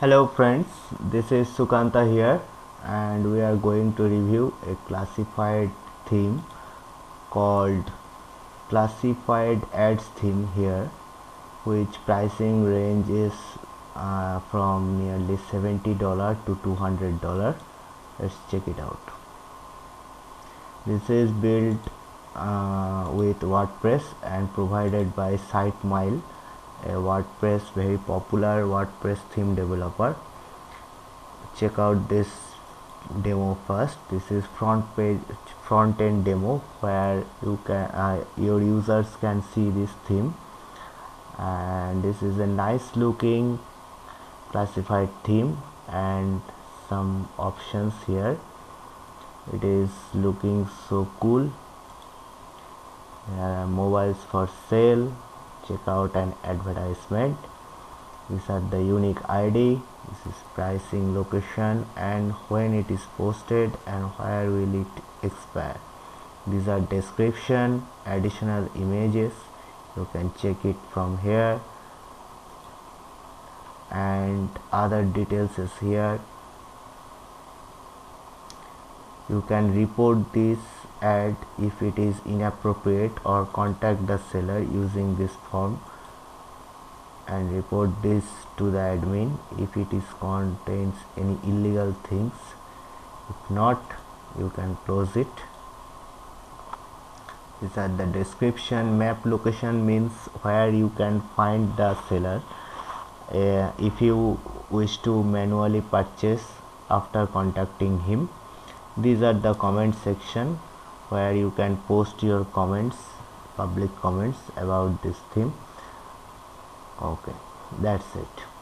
Hello friends, this is Sukanta here and we are going to review a classified theme called classified ads theme here which pricing range is uh, from nearly $70 to $200 let's check it out. This is built uh, with WordPress and provided by SiteMile a WordPress very popular WordPress theme developer. Check out this demo first. This is front page front end demo where you can uh, your users can see this theme. And this is a nice looking classified theme and some options here. It is looking so cool. Mobiles for sale check out an advertisement. These are the unique id this is pricing location and when it is posted and where will it expire. These are description additional images. You can check it from here. And other details is here. You can report this ad if it is inappropriate or contact the seller using this form and report this to the admin if it is contains any illegal things if not you can close it. These are the description. Map location means where you can find the seller. Uh, if you wish to manually purchase after contacting him these are the comment section where you can post your comments public comments about this theme. Okay that's it